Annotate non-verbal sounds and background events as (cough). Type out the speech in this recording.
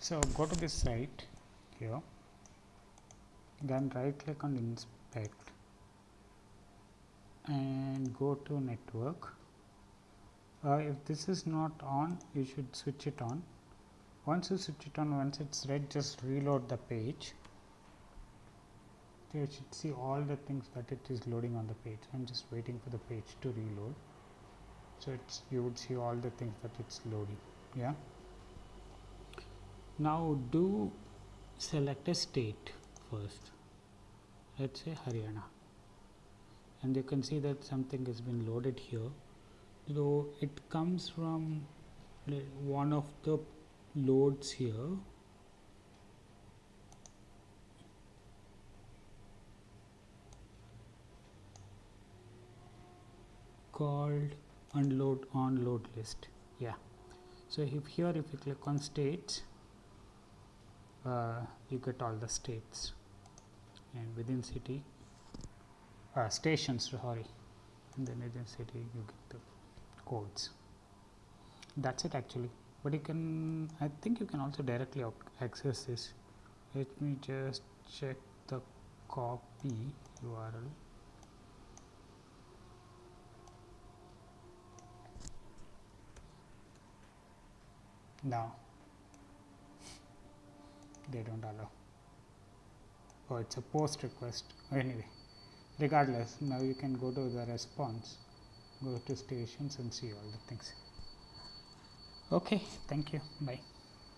so go to this site here then right click on inspect and go to network. Uh, if this is not on you should switch it on. Once you switch it on once it's red just reload the page. You should see all the things that it is loading on the page. I'm just waiting for the page to reload. So it's you would see all the things that it's loading yeah now do select a state first. Let's say haryana. And you can see that something has been loaded here. So it comes from one of the loads here. Called unload on load list. Yeah. So if here if you click on states uh, you get all the states. And within city uh, stations sorry and then within city you get the codes. That's it actually. But you can I think you can also directly access this. Let me just check the copy URL no they don't allow. Oh it's a post request. (laughs) Anyway regardless now you can go to the response go to stations and see all the things. Okay thank you. Bye